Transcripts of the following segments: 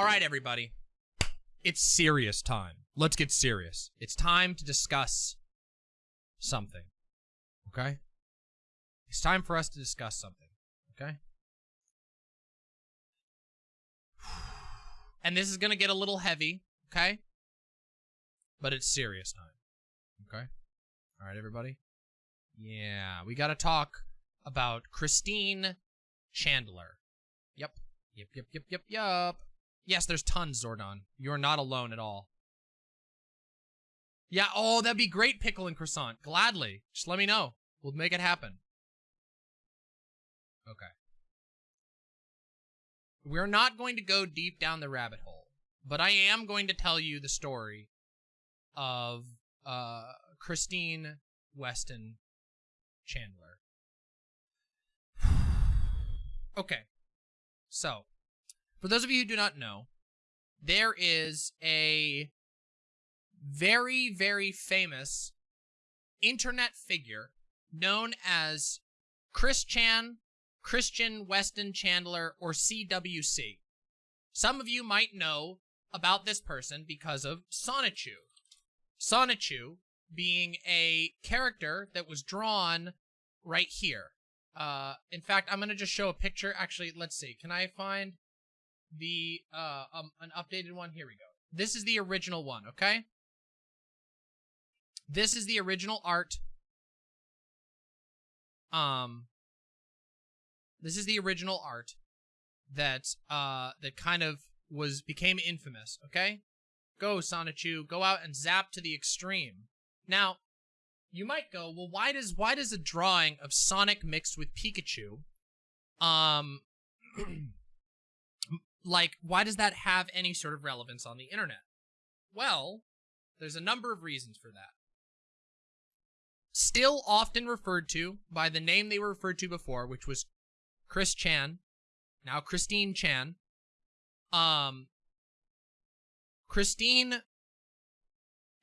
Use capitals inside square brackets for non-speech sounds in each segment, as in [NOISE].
All right, everybody. It's serious time. Let's get serious. It's time to discuss something. Okay? It's time for us to discuss something. Okay? And this is going to get a little heavy. Okay? But it's serious time. Okay? All right, everybody? Yeah, we got to talk about Christine Chandler. Yep. Yep, yep, yep, yep, yep. Yes, there's tons, Zordon. You're not alone at all. Yeah, oh, that'd be great, Pickle and Croissant. Gladly. Just let me know. We'll make it happen. Okay. We're not going to go deep down the rabbit hole, but I am going to tell you the story of uh, Christine Weston Chandler. [SIGHS] okay. So, for those of you who do not know, there is a very, very famous internet figure known as Chris Chan, Christian Weston Chandler, or CWC. Some of you might know about this person because of Sonichu. Sonichu being a character that was drawn right here. Uh, in fact, I'm gonna just show a picture. Actually, let's see. Can I find the uh um an updated one? Here we go. This is the original one. Okay. This is the original art. Um. This is the original art that uh that kind of was became infamous. Okay. Go Sonichu. Go out and zap to the extreme. Now, you might go, well, why does why does a drawing of Sonic mixed with Pikachu, um, [CLEARS THROAT] like why does that have any sort of relevance on the internet? Well, there's a number of reasons for that. Still often referred to by the name they were referred to before, which was Chris Chan, now Christine Chan. Um, Christine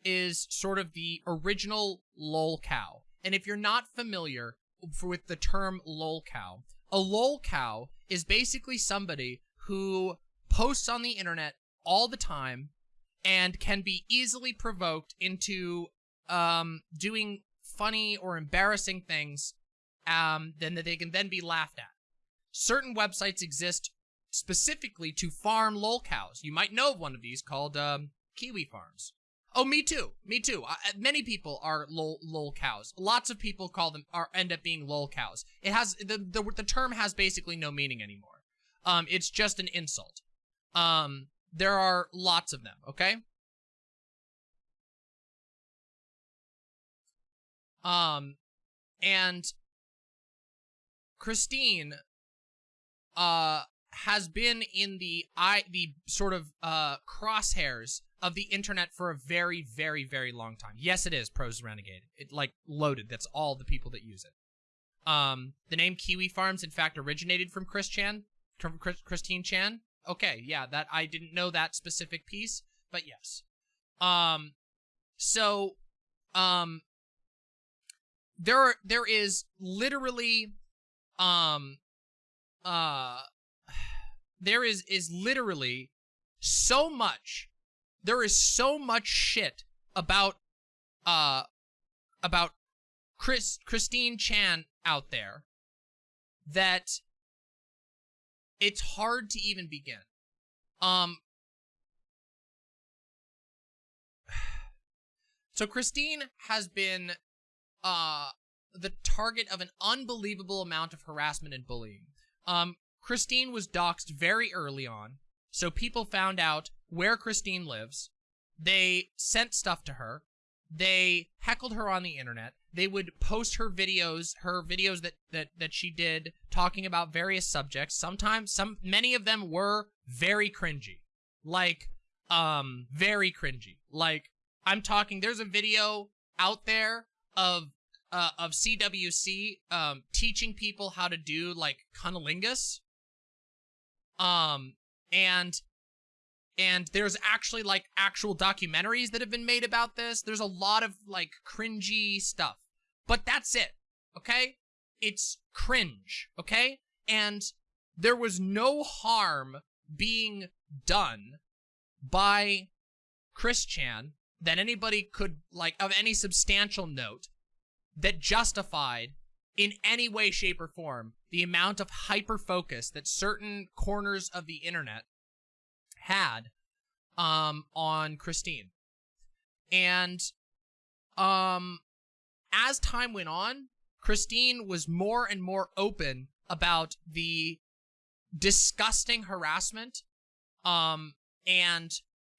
is sort of the original lol cow. And if you're not familiar with the term lol cow, a lol cow is basically somebody who posts on the internet all the time and can be easily provoked into um, doing funny or embarrassing things um, then that they can then be laughed at. Certain websites exist specifically to farm lol cows. You might know of one of these called um, Kiwi Farms. Oh, me too. Me too. Many people are lol, lol cows. Lots of people call them are end up being lol cows. It has the, the the term has basically no meaning anymore. Um, it's just an insult. Um, there are lots of them. Okay. Um, and Christine, uh, has been in the i the sort of uh crosshairs of the internet for a very, very, very long time. Yes, it is Pros Renegade. It like loaded. That's all the people that use it. Um, the name Kiwi Farms, in fact, originated from Chris Chan, Christine Chan. Okay, yeah, that I didn't know that specific piece, but yes. Um, so, um, there are there is literally, um, uh, there is is literally so much there is so much shit about uh about Chris Christine Chan out there that it's hard to even begin. Um [SIGHS] So Christine has been uh the target of an unbelievable amount of harassment and bullying. Um Christine was doxxed very early on. So people found out where Christine lives. They sent stuff to her. They heckled her on the internet. They would post her videos, her videos that, that, that she did talking about various subjects. Sometimes, some, many of them were very cringy. Like, um, very cringy. Like, I'm talking, there's a video out there of, uh, of CWC, um, teaching people how to do, like, cunnilingus. Um, and and there's actually like actual documentaries that have been made about this. There's a lot of like cringy stuff. But that's it. Okay? It's cringe, okay? And there was no harm being done by Chris Chan that anybody could, like, of any substantial note that justified in any way, shape, or form the amount of hyper focus that certain corners of the internet had um, on Christine. And um, as time went on, Christine was more and more open about the disgusting harassment um, and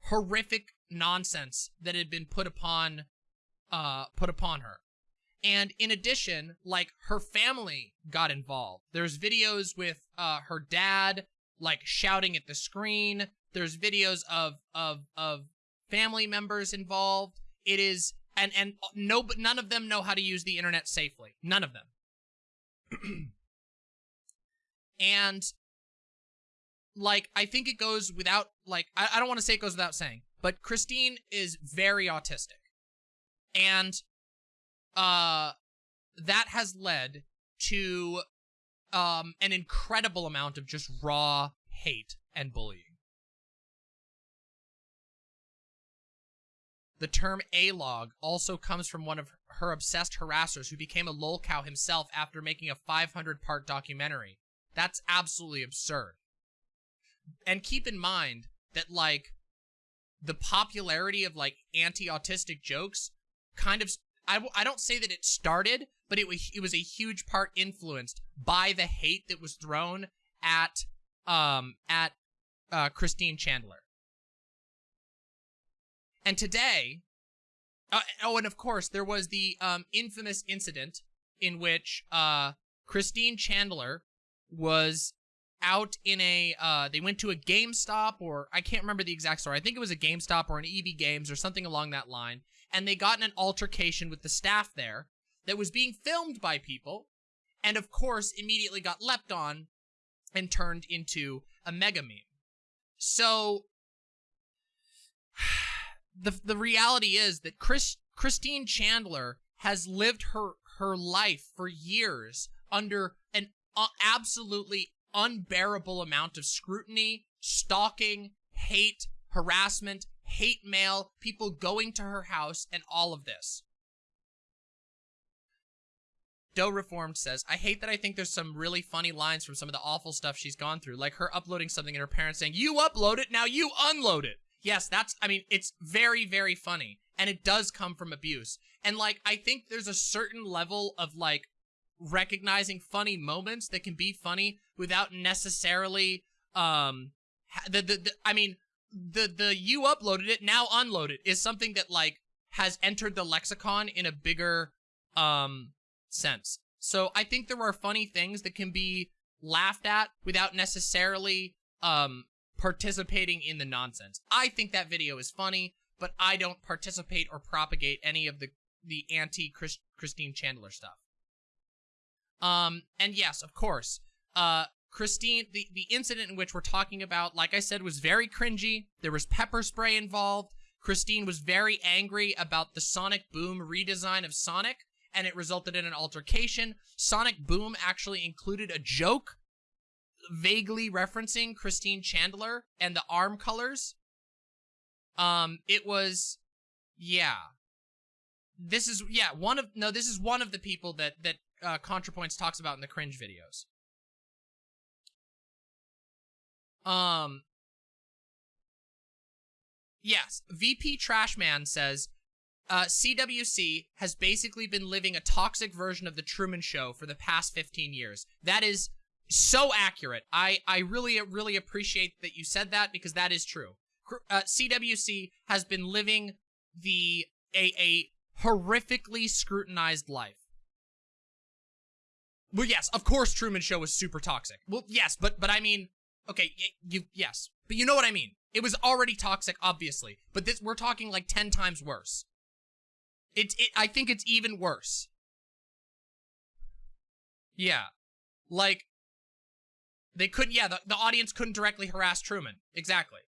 horrific nonsense that had been put upon uh, put upon her. And in addition, like her family got involved. There's videos with uh, her dad like shouting at the screen. There's videos of of of family members involved. It is and and no but none of them know how to use the internet safely. None of them. [CLEARS THROAT] and like I think it goes without like I, I don't want to say it goes without saying, but Christine is very autistic. And uh that has led to um an incredible amount of just raw hate and bullying. The term A-log also comes from one of her obsessed harassers who became a lolcow himself after making a 500-part documentary. That's absolutely absurd. And keep in mind that, like, the popularity of, like, anti-autistic jokes kind of... I, I don't say that it started, but it was, it was a huge part influenced by the hate that was thrown at, um, at, uh, Christine Chandler. And today, uh, oh, and of course, there was the um, infamous incident in which uh, Christine Chandler was out in a, uh, they went to a GameStop or I can't remember the exact story. I think it was a GameStop or an EB Games or something along that line. And they got in an altercation with the staff there that was being filmed by people. And of course, immediately got leapt on and turned into a mega meme. So the the reality is that Chris Christine Chandler has lived her her life for years under an uh, absolutely unbearable amount of scrutiny, stalking, hate, harassment, hate mail, people going to her house, and all of this. Doe Reformed says, I hate that I think there's some really funny lines from some of the awful stuff she's gone through, like her uploading something and her parents saying, you upload it, now you unload it yes, that's, I mean, it's very, very funny. And it does come from abuse. And, like, I think there's a certain level of, like, recognizing funny moments that can be funny without necessarily, um, the, the, the I mean, the, the you uploaded it, now unload it is something that, like, has entered the lexicon in a bigger, um, sense. So I think there are funny things that can be laughed at without necessarily, um, participating in the nonsense. I think that video is funny, but I don't participate or propagate any of the the anti -Chris Christine Chandler stuff. Um, and yes, of course, uh, Christine, the, the incident in which we're talking about, like I said, was very cringy. There was pepper spray involved. Christine was very angry about the Sonic Boom redesign of Sonic, and it resulted in an altercation. Sonic Boom actually included a joke vaguely referencing Christine Chandler and the arm colors. Um, it was, yeah. This is, yeah, one of, no, this is one of the people that, that, uh, ContraPoints talks about in the cringe videos. Um, yes, VP Trashman says, uh, CWC has basically been living a toxic version of the Truman Show for the past 15 years. That is so accurate. I, I really, really appreciate that you said that because that is true. Uh, CWC has been living the, a, a horrifically scrutinized life. Well, yes, of course Truman Show was super toxic. Well, yes, but, but I mean, okay, you, yes, but you know what I mean. It was already toxic, obviously, but this, we're talking like 10 times worse. It, it, I think it's even worse. Yeah. Like, they couldn't, yeah, the, the audience couldn't directly harass Truman. Exactly.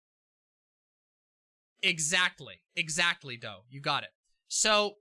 Exactly. Exactly, Doe. You got it. So,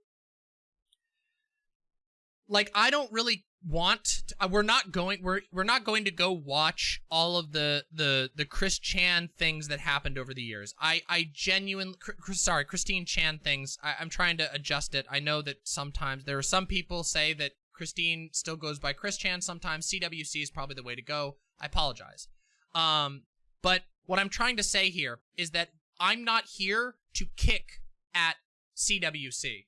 like I don't really want to, uh, we're not going we're we're not going to go watch all of the the the Chris Chan things that happened over the years. I I genuinely sorry Christine Chan things. I, I'm trying to adjust it. I know that sometimes there are some people say that Christine still goes by Chris Chan. Sometimes CWC is probably the way to go. I apologize. Um, but what I'm trying to say here is that I'm not here to kick at CWC.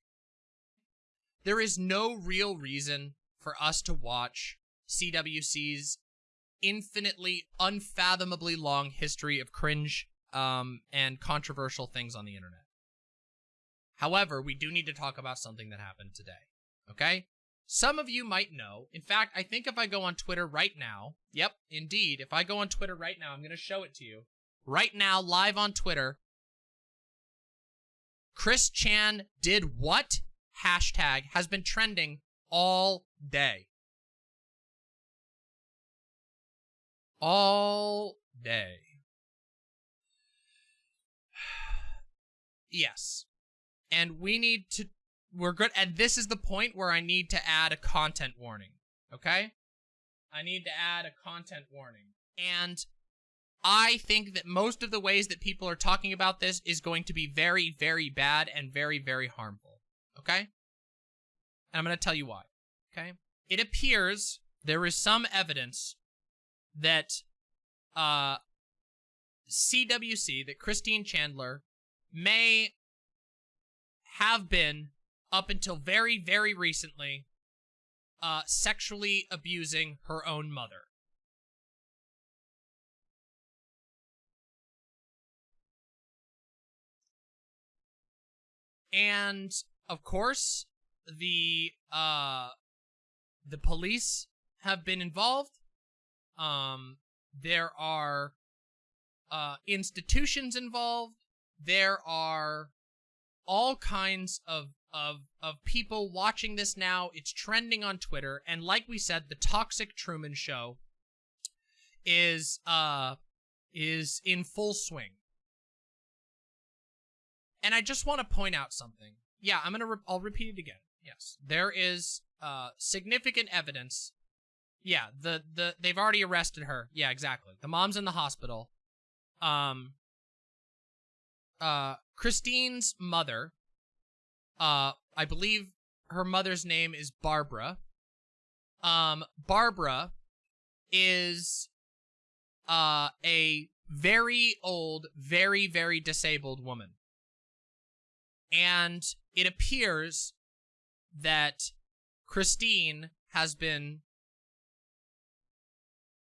There is no real reason for us to watch CWC's infinitely, unfathomably long history of cringe um, and controversial things on the internet. However, we do need to talk about something that happened today, okay? Some of you might know. In fact, I think if I go on Twitter right now, yep, indeed, if I go on Twitter right now, I'm going to show it to you. Right now, live on Twitter, Chris Chan did what? Hashtag has been trending all day. All day. [SIGHS] yes. And we need to, we're good, and this is the point where I need to add a content warning, okay? I need to add a content warning. And I think that most of the ways that people are talking about this is going to be very, very bad and very, very harmful, okay? And I'm going to tell you why. Okay. It appears there is some evidence that uh, CWC, that Christine Chandler may have been, up until very, very recently, uh, sexually abusing her own mother. And, of course, the uh the police have been involved. Um, there are uh, institutions involved. There are all kinds of, of, of people watching this now. It's trending on Twitter. And like we said, the Toxic Truman Show is, uh, is in full swing. And I just want to point out something. Yeah, I'm gonna, re I'll repeat it again. Yes, there is uh, significant evidence. Yeah, the the they've already arrested her. Yeah, exactly. The mom's in the hospital. Um. Uh, Christine's mother. Uh, I believe her mother's name is Barbara. Um, Barbara is uh a very old, very very disabled woman. And it appears that Christine has been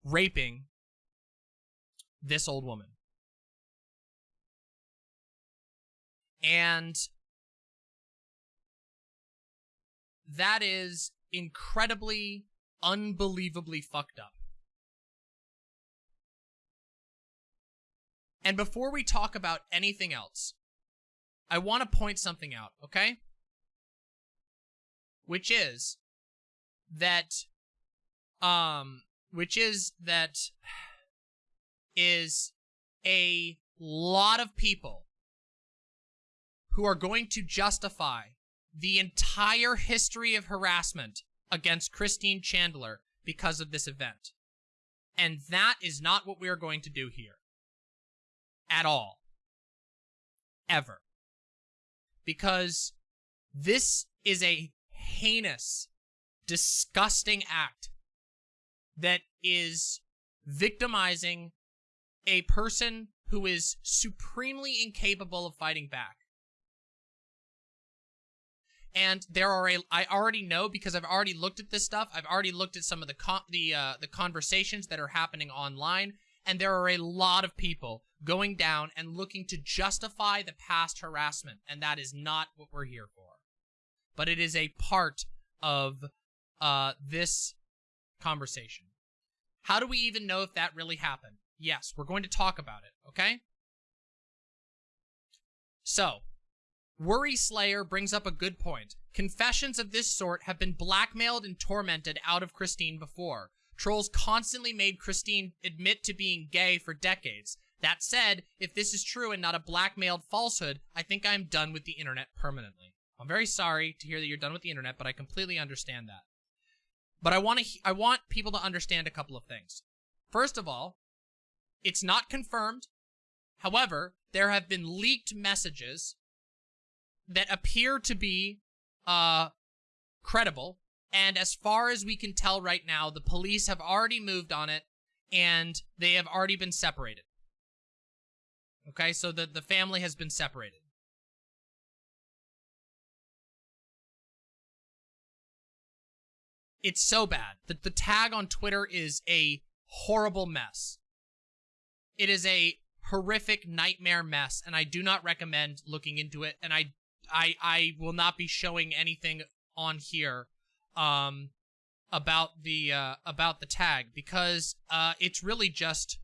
raping this old woman. And that is incredibly, unbelievably fucked up. And before we talk about anything else, I want to point something out, okay? which is that um which is that [SIGHS] is a lot of people who are going to justify the entire history of harassment against Christine Chandler because of this event. And that is not what we are going to do here. At all. Ever. Because this is a heinous, disgusting act that is victimizing a person who is supremely incapable of fighting back. And there are a, I already know because I've already looked at this stuff. I've already looked at some of the con the uh, the conversations that are happening online, and there are a lot of people going down and looking to justify the past harassment, and that is not what we're here for but it is a part of uh, this conversation. How do we even know if that really happened? Yes, we're going to talk about it, okay? So, Worry Slayer brings up a good point. Confessions of this sort have been blackmailed and tormented out of Christine before. Trolls constantly made Christine admit to being gay for decades. That said, if this is true and not a blackmailed falsehood, I think I'm done with the internet permanently. I'm very sorry to hear that you're done with the internet, but I completely understand that. But I want to I want people to understand a couple of things. First of all, it's not confirmed. However, there have been leaked messages that appear to be uh credible and as far as we can tell right now, the police have already moved on it and they have already been separated. Okay, so the, the family has been separated. It's so bad. The, the tag on Twitter is a horrible mess. It is a horrific nightmare mess, and I do not recommend looking into it, and I I I will not be showing anything on here um about the uh about the tag because uh it's really just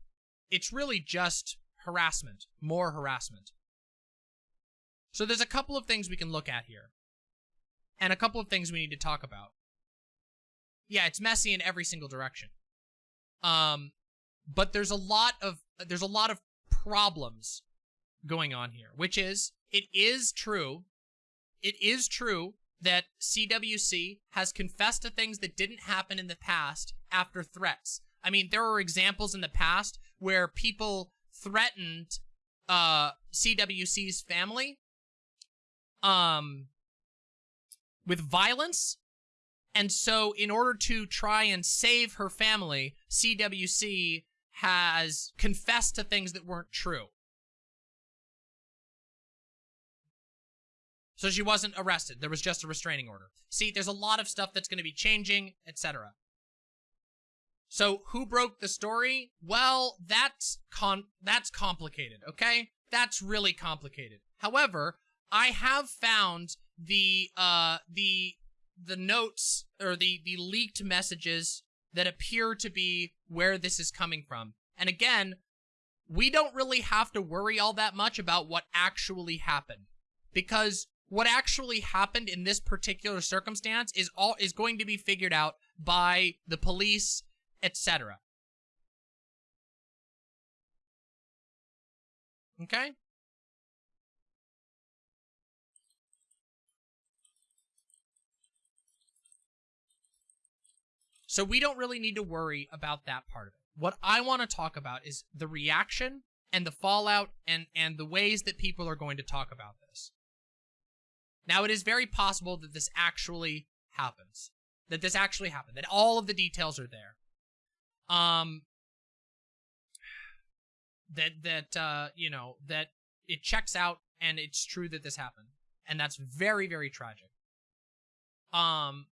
it's really just harassment, more harassment. So there's a couple of things we can look at here. And a couple of things we need to talk about. Yeah, it's messy in every single direction. Um but there's a lot of there's a lot of problems going on here, which is it is true it is true that CWC has confessed to things that didn't happen in the past after threats. I mean, there were examples in the past where people threatened uh, CWC's family um, with violence. And so, in order to try and save her family, CWC has confessed to things that weren't true. So she wasn't arrested. There was just a restraining order. See, there's a lot of stuff that's going to be changing, etc. So who broke the story? Well, that's con that's complicated, okay? That's really complicated. However, I have found the uh the the notes or the the leaked messages that appear to be where this is coming from. And again, we don't really have to worry all that much about what actually happened because what actually happened in this particular circumstance is all is going to be figured out by the police, etc. Okay? So we don't really need to worry about that part of it. What I want to talk about is the reaction and the fallout and and the ways that people are going to talk about this. Now, it is very possible that this actually happens. That this actually happened. That all of the details are there. Um, that, that, uh, you know, that it checks out and it's true that this happened. And that's very, very tragic. Um,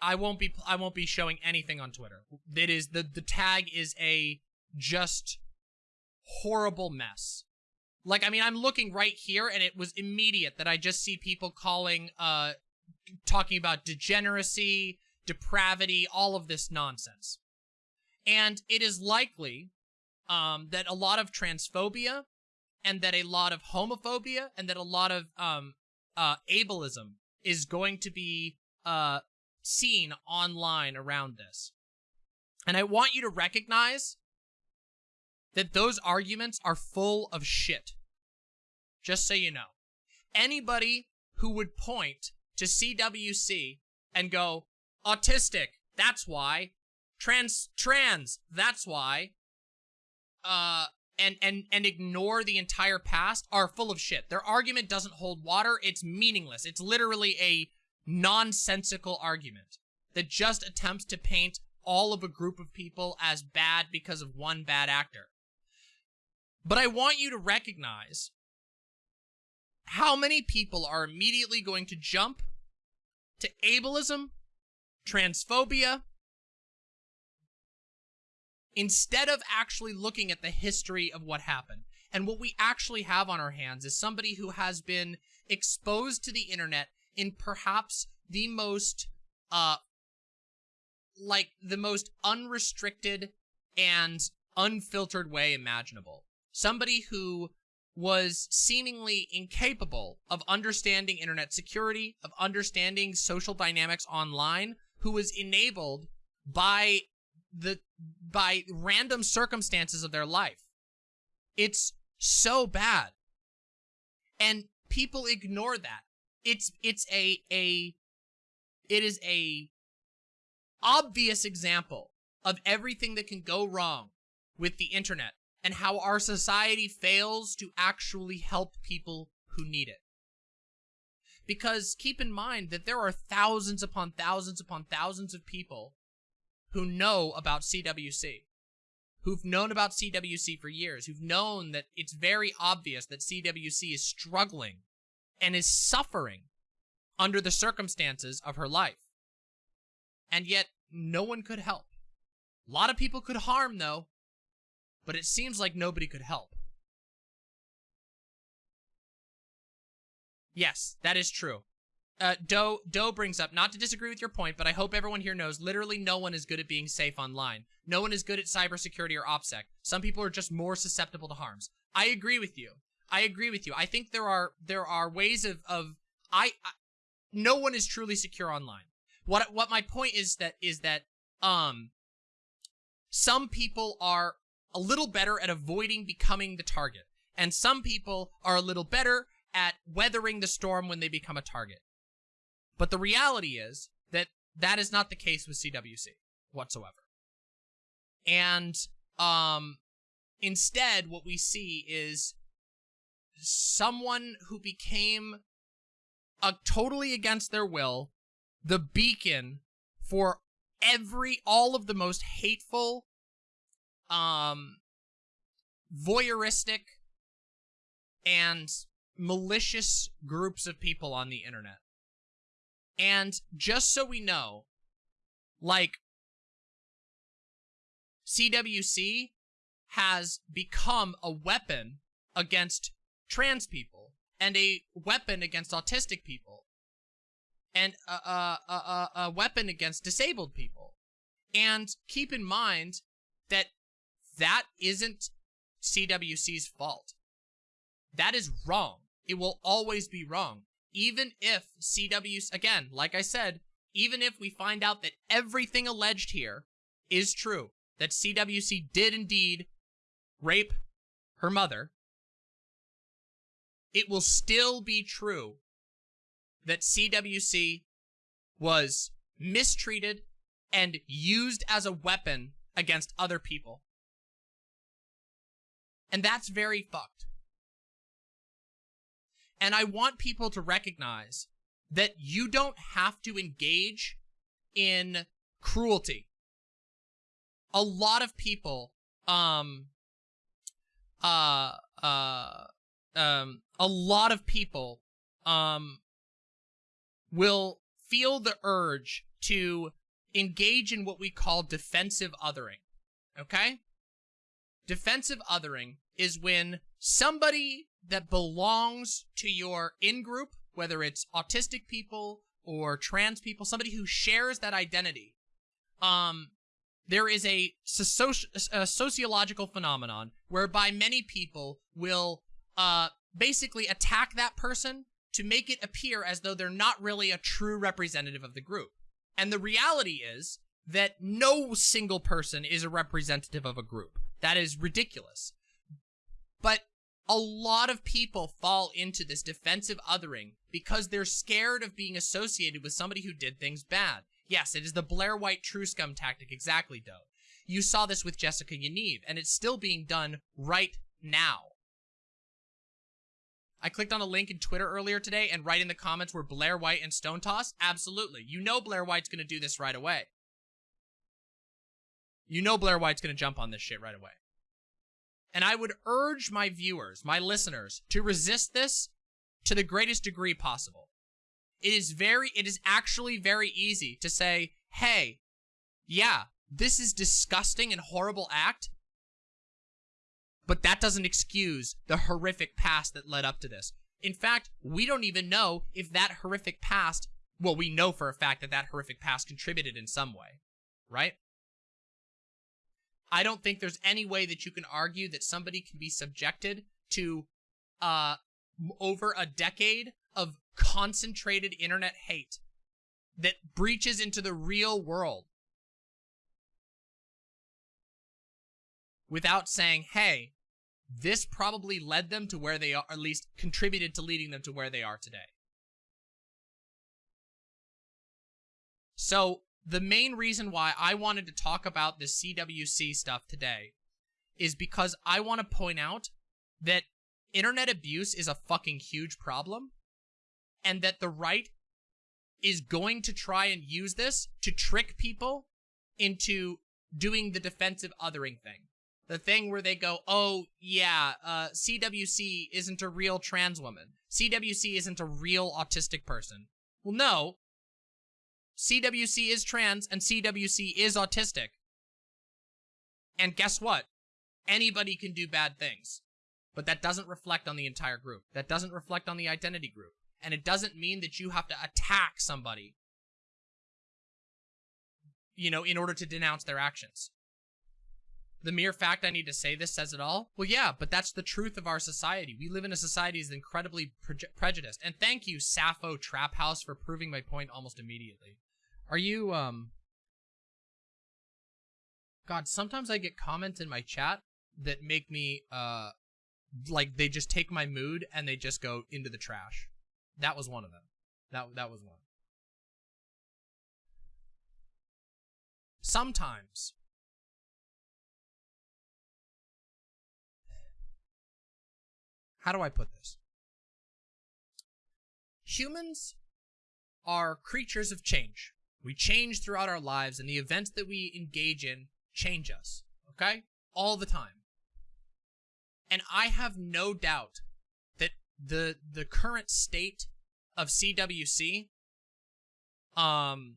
I won't be, I won't be showing anything on Twitter. It is, the, the tag is a just horrible mess. Like, I mean, I'm looking right here, and it was immediate that I just see people calling, uh, talking about degeneracy, depravity, all of this nonsense. And it is likely, um, that a lot of transphobia, and that a lot of homophobia, and that a lot of, um, uh, ableism is going to be, uh, seen online around this. And I want you to recognize that those arguments are full of shit. Just so you know. Anybody who would point to CWC and go, autistic, that's why. Trans, trans, that's why. Uh, and, and, and ignore the entire past are full of shit. Their argument doesn't hold water. It's meaningless. It's literally a nonsensical argument that just attempts to paint all of a group of people as bad because of one bad actor. But I want you to recognize how many people are immediately going to jump to ableism, transphobia, instead of actually looking at the history of what happened. And what we actually have on our hands is somebody who has been exposed to the internet in perhaps the most, uh, like the most unrestricted and unfiltered way imaginable somebody who was seemingly incapable of understanding internet security, of understanding social dynamics online, who was enabled by the by random circumstances of their life. It's so bad. And people ignore that. It's it's a a it is a obvious example of everything that can go wrong with the internet and how our society fails to actually help people who need it. Because keep in mind that there are thousands upon thousands upon thousands of people who know about CWC, who've known about CWC for years, who've known that it's very obvious that CWC is struggling and is suffering under the circumstances of her life. And yet, no one could help. A lot of people could harm, though, but it seems like nobody could help. Yes, that is true. Uh, Doe, Doe brings up, not to disagree with your point, but I hope everyone here knows literally no one is good at being safe online. No one is good at cybersecurity or OPSEC. Some people are just more susceptible to harms. I agree with you. I agree with you. I think there are there are ways of of I, I no one is truly secure online. What what my point is that is that um some people are a little better at avoiding becoming the target and some people are a little better at weathering the storm when they become a target. But the reality is that that is not the case with CWC whatsoever. And um, instead, what we see is someone who became a totally against their will the beacon for every all of the most hateful um voyeuristic and malicious groups of people on the internet. And just so we know, like, CWC has become a weapon against trans people and a weapon against autistic people and a, a, a, a weapon against disabled people. And keep in mind that that isn't CWC's fault. That is wrong. It will always be wrong. Even if CW, again, like I said, even if we find out that everything alleged here is true, that CWC did indeed rape her mother, it will still be true that CWC was mistreated and used as a weapon against other people. And that's very fucked. And I want people to recognize that you don't have to engage in cruelty. A lot of people, um, uh, uh, um, a lot of people, um, will feel the urge to engage in what we call defensive othering. Okay? Defensive othering is when somebody that belongs to your in-group, whether it's autistic people or trans people, somebody who shares that identity, um, there is a, soci a sociological phenomenon whereby many people will uh, basically attack that person to make it appear as though they're not really a true representative of the group. And the reality is that no single person is a representative of a group. That is ridiculous. But a lot of people fall into this defensive othering because they're scared of being associated with somebody who did things bad. Yes, it is the Blair White true scum tactic, exactly, Doe. You saw this with Jessica Yaniv, and it's still being done right now. I clicked on a link in Twitter earlier today, and right in the comments were Blair White and Stone Toss. Absolutely. You know Blair White's going to do this right away. You know Blair White's going to jump on this shit right away. And I would urge my viewers, my listeners, to resist this to the greatest degree possible. It is very, it is actually very easy to say, hey, yeah, this is disgusting and horrible act, but that doesn't excuse the horrific past that led up to this. In fact, we don't even know if that horrific past, well, we know for a fact that that horrific past contributed in some way, right? I don't think there's any way that you can argue that somebody can be subjected to uh, over a decade of concentrated internet hate that breaches into the real world without saying, hey, this probably led them to where they are, at least contributed to leading them to where they are today. So the main reason why I wanted to talk about the CWC stuff today is because I want to point out that internet abuse is a fucking huge problem and that the right is going to try and use this to trick people into doing the defensive othering thing. The thing where they go, oh, yeah, uh, CWC isn't a real trans woman. CWC isn't a real autistic person. Well, no. CWC is trans and CWC is autistic. And guess what? Anybody can do bad things. But that doesn't reflect on the entire group. That doesn't reflect on the identity group. And it doesn't mean that you have to attack somebody, you know, in order to denounce their actions. The mere fact I need to say this says it all? Well, yeah, but that's the truth of our society. We live in a society that's incredibly pre prejudiced. And thank you, Sappho Trap House, for proving my point almost immediately. Are you, um... God, sometimes I get comments in my chat that make me, uh, like, they just take my mood and they just go into the trash. That was one of them. That that was one. Sometimes How do I put this? Humans are creatures of change. We change throughout our lives and the events that we engage in change us, okay? All the time. And I have no doubt that the the current state of CWC um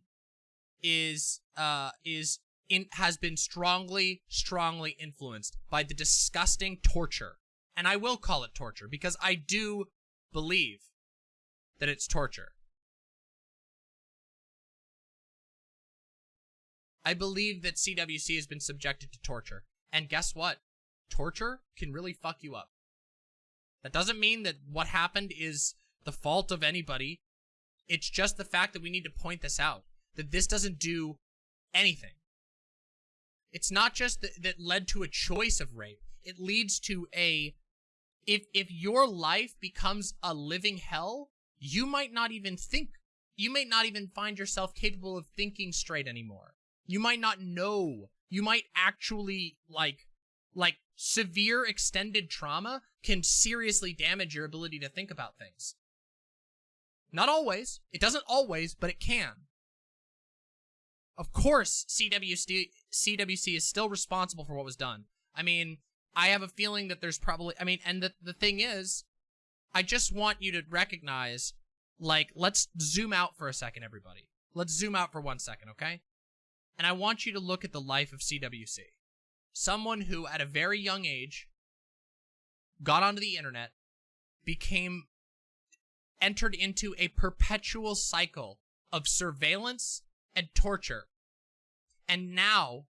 is uh is in has been strongly strongly influenced by the disgusting torture and I will call it torture because I do believe that it's torture I believe that CWC has been subjected to torture and guess what torture can really fuck you up that doesn't mean that what happened is the fault of anybody. It's just the fact that we need to point this out. That this doesn't do anything. It's not just that, that led to a choice of rape. It leads to a... If, if your life becomes a living hell, you might not even think... You may not even find yourself capable of thinking straight anymore. You might not know. You might actually, like, like, severe extended trauma can seriously damage your ability to think about things. Not always. It doesn't always, but it can. Of course, CWC, CWC is still responsible for what was done. I mean, I have a feeling that there's probably, I mean, and the, the thing is, I just want you to recognize, like, let's zoom out for a second, everybody. Let's zoom out for one second, okay? And I want you to look at the life of CWC someone who at a very young age got onto the internet, became entered into a perpetual cycle of surveillance and torture, and now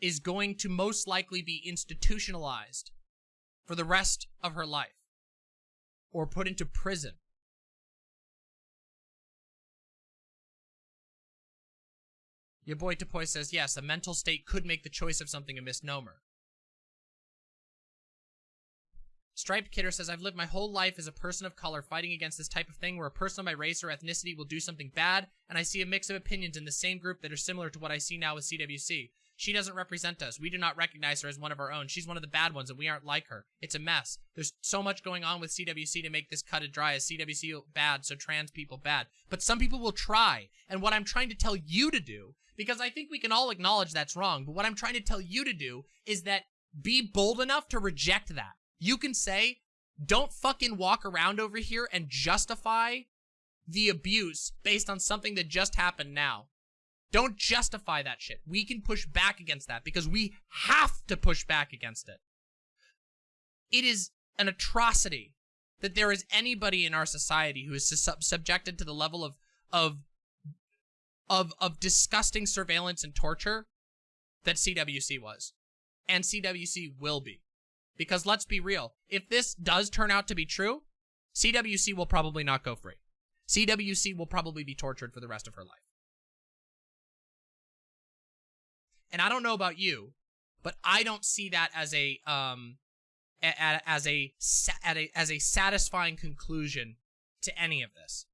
is going to most likely be institutionalized for the rest of her life or put into prison Your boy Tapoy says, yes, a mental state could make the choice of something a misnomer. Striped Kidder says, I've lived my whole life as a person of color fighting against this type of thing where a person of my race or ethnicity will do something bad, and I see a mix of opinions in the same group that are similar to what I see now with CWC. She doesn't represent us. We do not recognize her as one of our own. She's one of the bad ones, and we aren't like her. It's a mess. There's so much going on with CWC to make this cut and dry as CWC bad, so trans people bad. But some people will try, and what I'm trying to tell you to do because I think we can all acknowledge that's wrong. But what I'm trying to tell you to do is that be bold enough to reject that. You can say, don't fucking walk around over here and justify the abuse based on something that just happened now. Don't justify that shit. We can push back against that because we have to push back against it. It is an atrocity that there is anybody in our society who is sub subjected to the level of of of of disgusting surveillance and torture that CWC was. And CWC will be. Because let's be real, if this does turn out to be true, CWC will probably not go free. CWC will probably be tortured for the rest of her life. And I don't know about you, but I don't see that as a um as a as a as a satisfying conclusion to any of this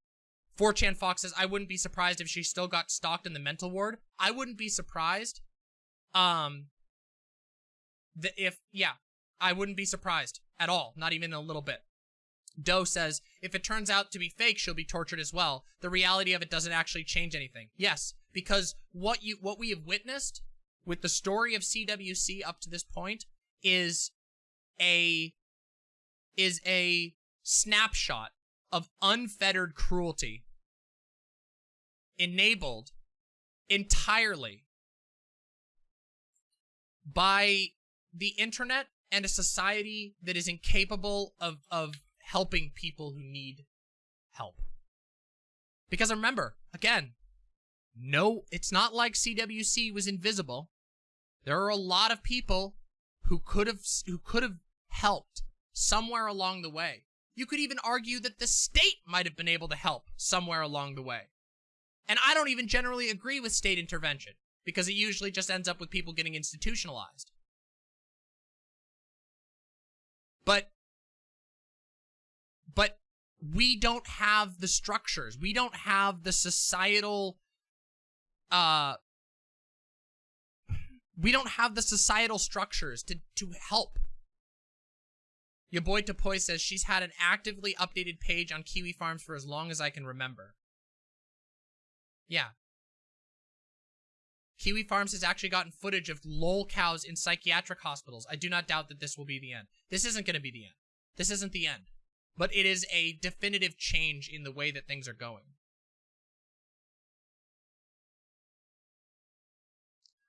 4chan Fox says, I wouldn't be surprised if she still got stalked in the mental ward. I wouldn't be surprised. Um, the, if, yeah, I wouldn't be surprised at all. Not even a little bit. Doe says, if it turns out to be fake, she'll be tortured as well. The reality of it doesn't actually change anything. Yes, because what you, what we have witnessed with the story of CWC up to this point is a, is a snapshot of unfettered cruelty enabled entirely by the internet and a society that is incapable of, of helping people who need help. Because remember, again, no, it's not like CWC was invisible. There are a lot of people who could have who could have helped somewhere along the way. You could even argue that the state might have been able to help somewhere along the way. And I don't even generally agree with state intervention because it usually just ends up with people getting institutionalized. But but we don't have the structures. We don't have the societal uh we don't have the societal structures to to help your boy Topoy says she's had an actively updated page on Kiwi Farms for as long as I can remember. Yeah. Kiwi Farms has actually gotten footage of lol cows in psychiatric hospitals. I do not doubt that this will be the end. This isn't going to be the end. This isn't the end. But it is a definitive change in the way that things are going.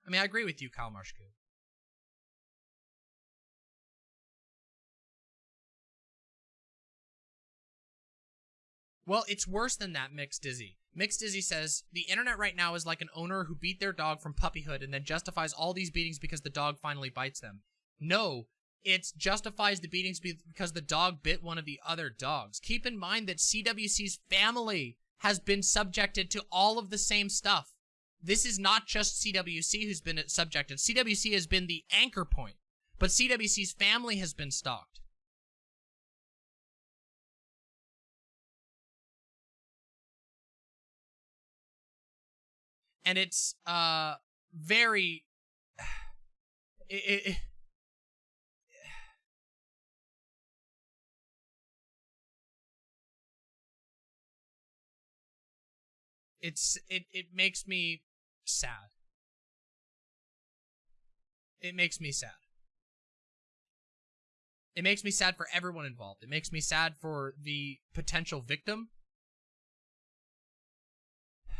I mean, I agree with you, Kyle Marshku. Well, it's worse than that, Mixed Dizzy. Mixed Dizzy says, the internet right now is like an owner who beat their dog from puppyhood and then justifies all these beatings because the dog finally bites them. No, it justifies the beatings because the dog bit one of the other dogs. Keep in mind that CWC's family has been subjected to all of the same stuff. This is not just CWC who's been subjected. CWC has been the anchor point, but CWC's family has been stalked. and it's uh very it, it, it's it it makes me sad it makes me sad it makes me sad for everyone involved it makes me sad for the potential victim [SIGHS]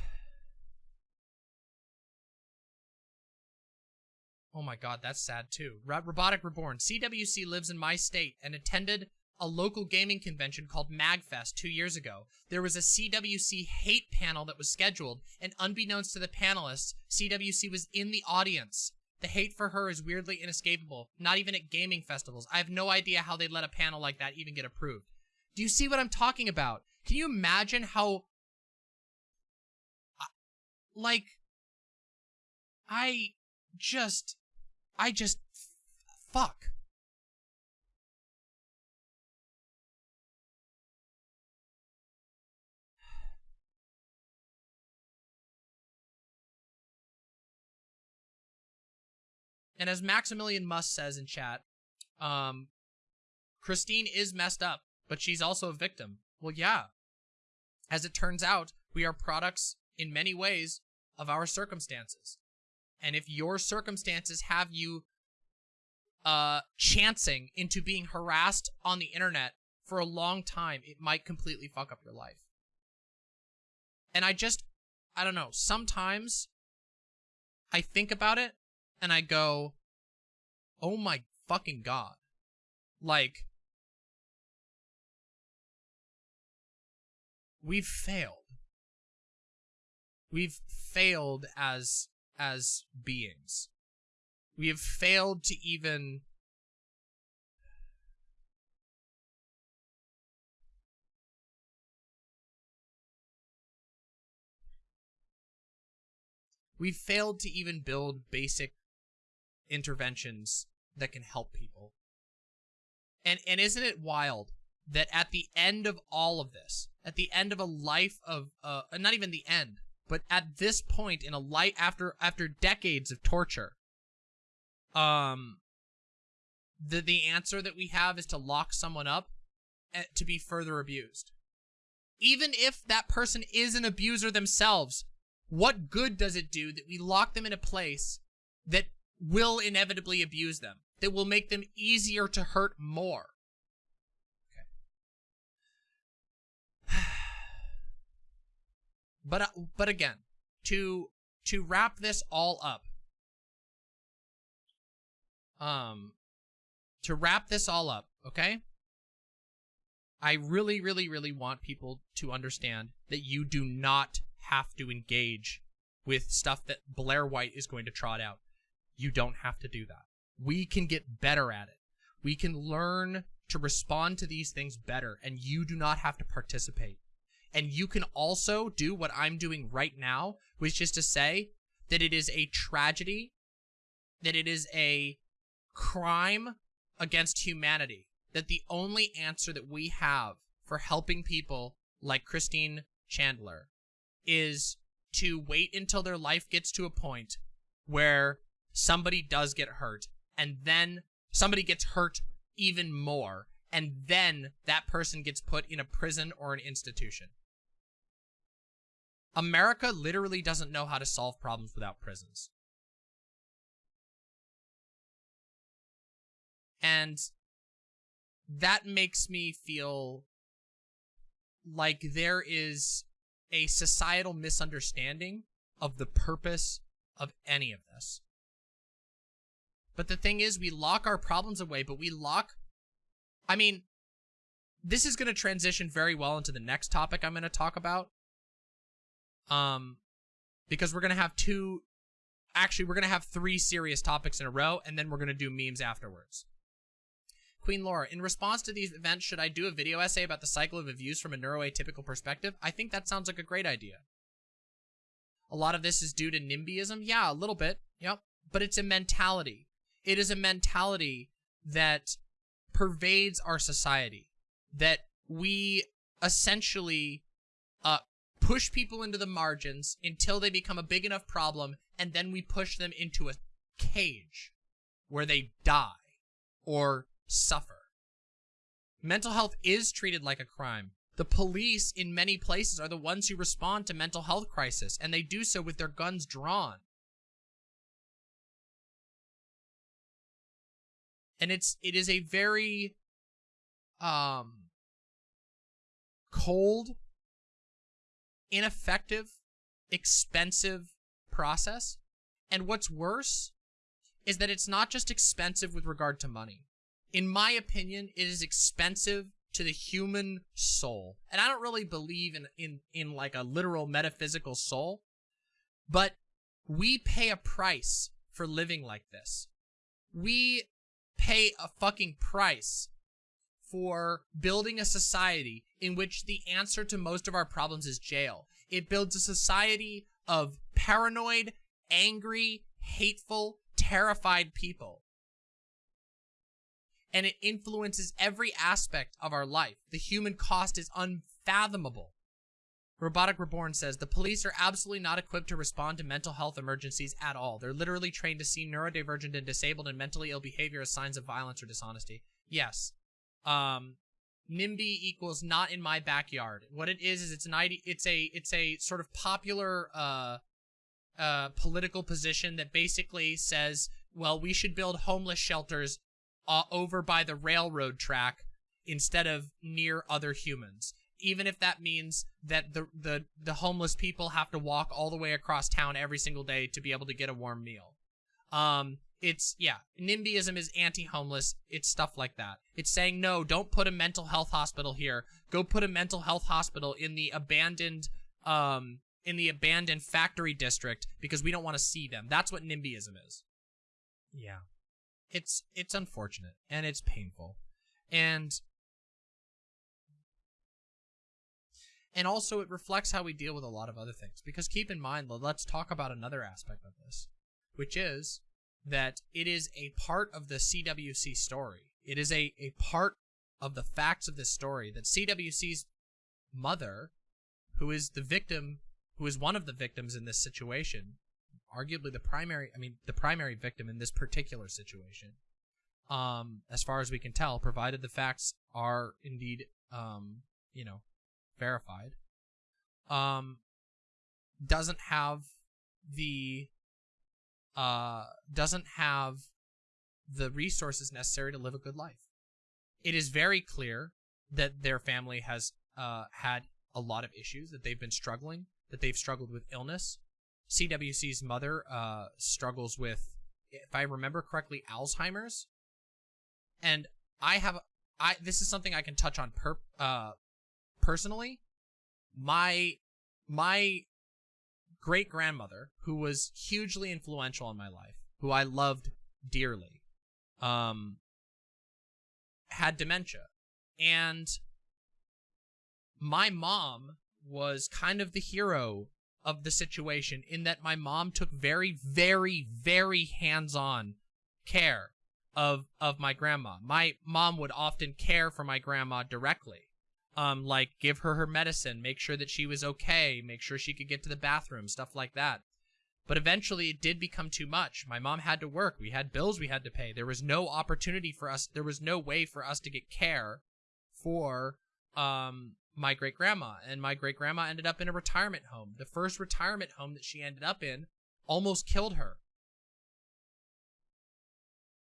Oh my god, that's sad too. Robotic Reborn. CWC lives in my state and attended a local gaming convention called MagFest two years ago. There was a CWC hate panel that was scheduled, and unbeknownst to the panelists, CWC was in the audience. The hate for her is weirdly inescapable, not even at gaming festivals. I have no idea how they'd let a panel like that even get approved. Do you see what I'm talking about? Can you imagine how... Like... I just I just fuck. And as Maximilian Must says in chat, um, Christine is messed up, but she's also a victim. Well, yeah. As it turns out, we are products in many ways of our circumstances. And if your circumstances have you uh, chancing into being harassed on the internet for a long time, it might completely fuck up your life. And I just, I don't know, sometimes I think about it and I go, oh my fucking god. Like, we've failed. We've failed as as beings. We have failed to even We've failed to even build basic interventions that can help people. And and isn't it wild that at the end of all of this, at the end of a life of uh not even the end, but at this point in a life after after decades of torture, um the the answer that we have is to lock someone up eh, to be further abused. Even if that person is an abuser themselves, what good does it do that we lock them in a place that will inevitably abuse them, that will make them easier to hurt more? Okay. [SIGHS] but uh, but again, to to wrap this all up, um, to wrap this all up, okay? I really, really, really want people to understand that you do not have to engage with stuff that Blair White is going to trot out. You don't have to do that. We can get better at it. We can learn to respond to these things better, and you do not have to participate. And you can also do what I'm doing right now, which is to say that it is a tragedy, that it is a crime against humanity. That the only answer that we have for helping people like Christine Chandler is to wait until their life gets to a point where somebody does get hurt and then somebody gets hurt even more and then that person gets put in a prison or an institution. America literally doesn't know how to solve problems without prisons. And that makes me feel like there is a societal misunderstanding of the purpose of any of this. But the thing is, we lock our problems away, but we lock... I mean, this is going to transition very well into the next topic I'm going to talk about. Um, because we're going to have two... Actually, we're going to have three serious topics in a row, and then we're going to do memes afterwards. Queen Laura, in response to these events, should I do a video essay about the cycle of abuse from a neuroatypical perspective? I think that sounds like a great idea. A lot of this is due to NIMBYism? Yeah, a little bit. Yep. But it's a mentality. It is a mentality that pervades our society. That we essentially uh, push people into the margins until they become a big enough problem, and then we push them into a cage where they die or suffer. Mental health is treated like a crime. The police in many places are the ones who respond to mental health crisis, and they do so with their guns drawn. And it's it is a very um cold, ineffective, expensive process. And what's worse is that it's not just expensive with regard to money in my opinion, it is expensive to the human soul. And I don't really believe in, in, in like a literal metaphysical soul, but we pay a price for living like this. We pay a fucking price for building a society in which the answer to most of our problems is jail. It builds a society of paranoid, angry, hateful, terrified people and it influences every aspect of our life. The human cost is unfathomable. Robotic Reborn says, the police are absolutely not equipped to respond to mental health emergencies at all. They're literally trained to see neurodivergent and disabled and mentally ill behavior as signs of violence or dishonesty. Yes. Um, NIMBY equals not in my backyard. What it is, is it's an ID, it's a, it's a sort of popular, uh, uh, political position that basically says, well, we should build homeless shelters uh, over by the railroad track instead of near other humans even if that means that the the the homeless people have to walk all the way across town every single day to be able to get a warm meal. Um it's yeah nimbyism is anti-homeless. It's stuff like that. It's saying no don't put a mental health hospital here. Go put a mental health hospital in the abandoned um in the abandoned factory district because we don't want to see them. That's what nimbyism is. Yeah. It's it's unfortunate and it's painful. And and also it reflects how we deal with a lot of other things. Because keep in mind let's talk about another aspect of this which is that it is a part of the CWC story. It is a a part of the facts of this story that CWC's mother, who is the victim, who is one of the victims in this situation, arguably the primary, I mean, the primary victim in this particular situation, um, as far as we can tell, provided the facts are indeed, um, you know, verified, um, doesn't have the, uh, doesn't have the resources necessary to live a good life. It is very clear that their family has uh, had a lot of issues, that they've been struggling, that they've struggled with illness. CWC's mother uh, struggles with, if I remember correctly, Alzheimer's. And I have, I this is something I can touch on per, uh, personally. My my great grandmother, who was hugely influential in my life, who I loved dearly, um, had dementia. And my mom was kind of the hero of the situation in that my mom took very, very, very hands-on care of of my grandma. My mom would often care for my grandma directly. Um, like give her her medicine, make sure that she was okay, make sure she could get to the bathroom, stuff like that. But eventually it did become too much. My mom had to work. We had bills we had to pay. There was no opportunity for us. There was no way for us to get care for um, my great grandma. And my great grandma ended up in a retirement home. The first retirement home that she ended up in almost killed her.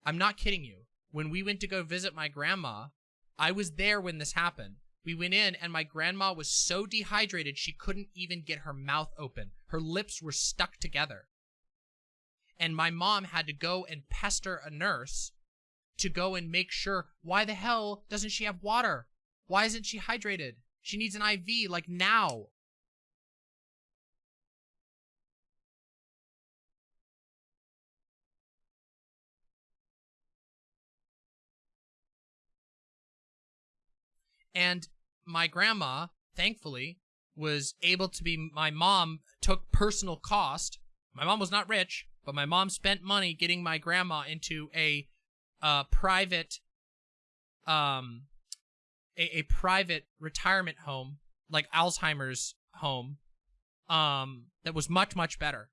I'm not kidding you. When we went to go visit my grandma, I was there when this happened. We went in and my grandma was so dehydrated she couldn't even get her mouth open. Her lips were stuck together. And my mom had to go and pester a nurse to go and make sure, why the hell doesn't she have water? Why isn't she hydrated? She needs an IV, like now. And my grandma, thankfully, was able to be, my mom took personal cost. My mom was not rich, but my mom spent money getting my grandma into a uh, private, um, a, a private retirement home, like Alzheimer's home, um, that was much, much better.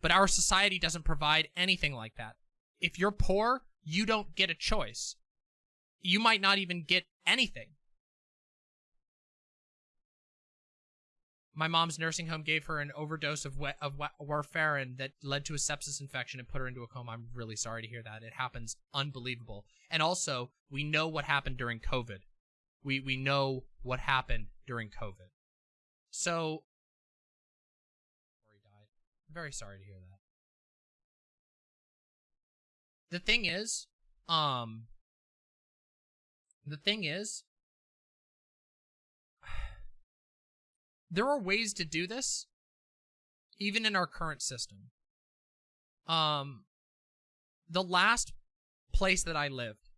But our society doesn't provide anything like that. If you're poor, you don't get a choice. You might not even get anything. My mom's nursing home gave her an overdose of of warfarin that led to a sepsis infection and put her into a coma. I'm really sorry to hear that. It happens unbelievable. And also, we know what happened during COVID. We we know what happened during COVID. So. I'm very sorry to hear that. The thing is, um the thing is, there are ways to do this, even in our current system. Um, the last place that I lived,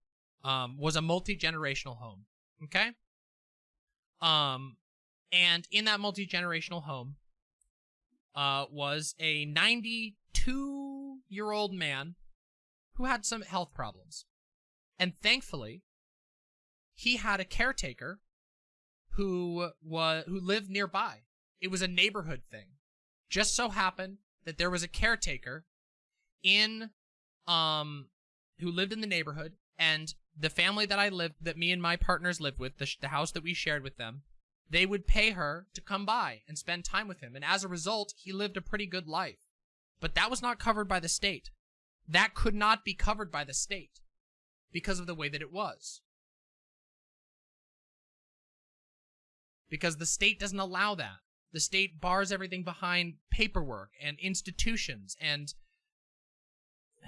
um, was a multi-generational home. Okay? Um, and in that multi-generational home, uh, was a 92 year old man who had some health problems. And thankfully, he had a caretaker who was who lived nearby. It was a neighborhood thing. Just so happened that there was a caretaker in um who lived in the neighborhood and the family that I lived that me and my partners lived with, the, the house that we shared with them, they would pay her to come by and spend time with him. And as a result, he lived a pretty good life. But that was not covered by the state. That could not be covered by the state because of the way that it was. Because the state doesn't allow that. The state bars everything behind paperwork and institutions and [SIGHS]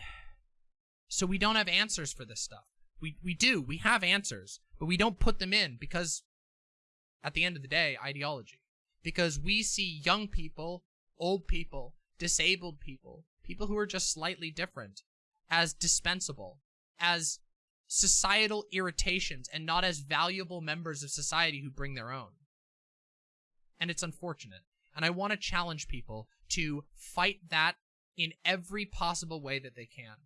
so we don't have answers for this stuff. We we do. We have answers, but we don't put them in because at the end of the day, ideology. Because we see young people, old people, disabled people, people who are just slightly different as dispensable, as societal irritations and not as valuable members of society who bring their own and it's unfortunate. And I want to challenge people to fight that in every possible way that they can.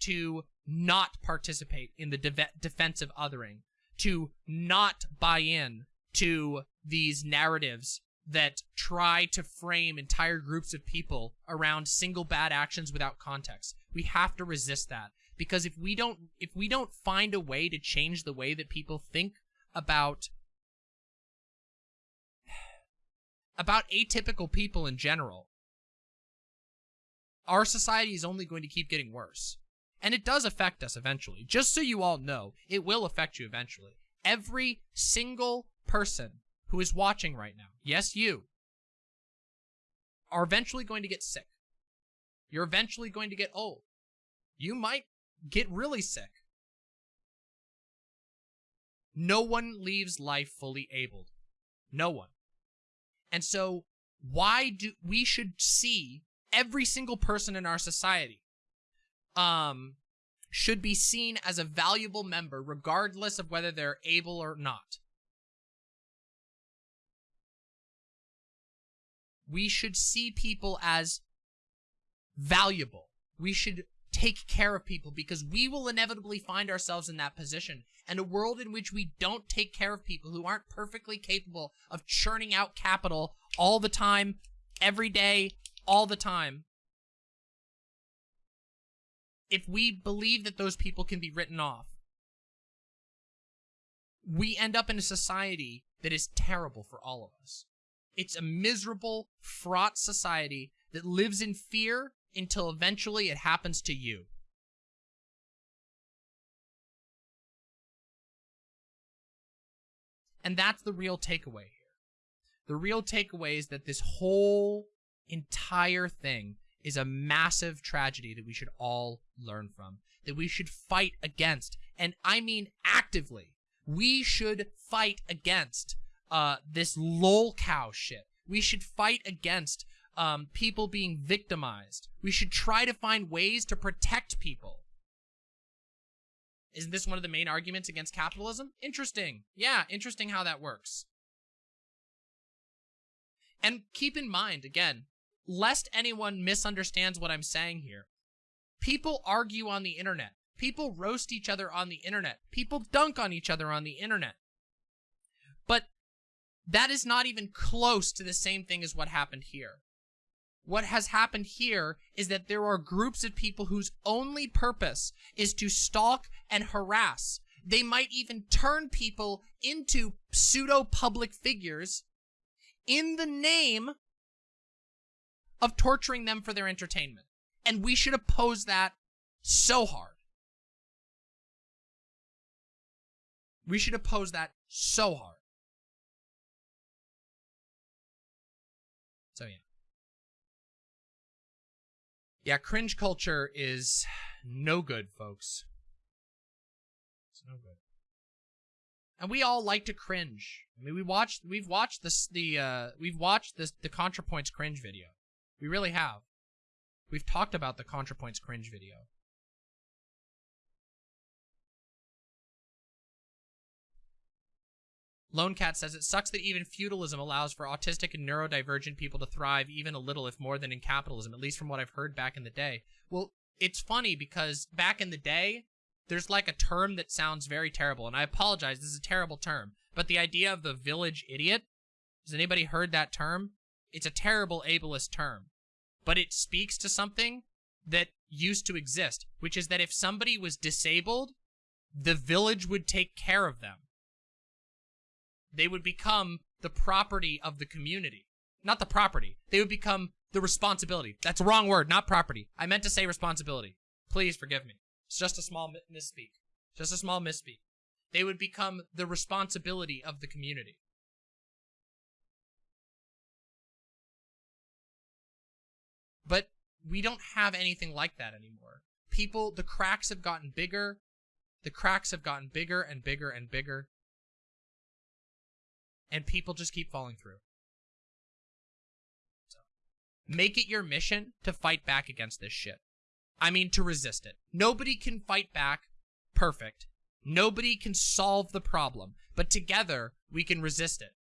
to not participate in the de- defensive othering, to not buy in to these narratives that try to frame entire groups of people around single bad actions without context. We have to resist that because if we don't if we don't find a way to change the way that people think about about atypical people in general, our society is only going to keep getting worse. And it does affect us eventually. Just so you all know, it will affect you eventually. Every single person who is watching right now, yes, you, are eventually going to get sick. You're eventually going to get old. You might get really sick. No one leaves life fully abled. No one. And so, why do we should see every single person in our society um should be seen as a valuable member regardless of whether they're able or not. We should see people as valuable. We should take care of people because we will inevitably find ourselves in that position. And a world in which we don't take care of people who aren't perfectly capable of churning out capital all the time, every day, all the time. If we believe that those people can be written off, we end up in a society that is terrible for all of us. It's a miserable, fraught society that lives in fear until eventually it happens to you. And that's the real takeaway here. The real takeaway is that this whole entire thing is a massive tragedy that we should all learn from, that we should fight against. And I mean actively. We should fight against uh, this lolcow shit. We should fight against um, people being victimized. We should try to find ways to protect people. Isn't this one of the main arguments against capitalism? Interesting. Yeah, interesting how that works. And keep in mind, again, lest anyone misunderstands what I'm saying here, people argue on the internet. People roast each other on the internet. People dunk on each other on the internet. But that is not even close to the same thing as what happened here. What has happened here is that there are groups of people whose only purpose is to stalk and harass. They might even turn people into pseudo public figures in the name of torturing them for their entertainment. And we should oppose that so hard. We should oppose that so hard. Yeah, cringe culture is no good, folks. It's no good. And we all like to cringe. I mean, we watched, we've watched this, the, uh, we've watched this, the ContraPoints cringe video. We really have. We've talked about the ContraPoints cringe video. Lone Cat says it sucks that even feudalism allows for autistic and neurodivergent people to thrive even a little, if more than in capitalism, at least from what I've heard back in the day. Well, it's funny because back in the day, there's like a term that sounds very terrible, and I apologize, this is a terrible term, but the idea of the village idiot, has anybody heard that term? It's a terrible ableist term, but it speaks to something that used to exist, which is that if somebody was disabled, the village would take care of them they would become the property of the community. Not the property. They would become the responsibility. That's a wrong word, not property. I meant to say responsibility. Please forgive me. It's just a small misspeak. Just a small misspeak. They would become the responsibility of the community. But we don't have anything like that anymore. People, the cracks have gotten bigger. The cracks have gotten bigger and bigger and bigger and people just keep falling through. So, make it your mission to fight back against this shit. I mean, to resist it. Nobody can fight back perfect. Nobody can solve the problem, but together we can resist it.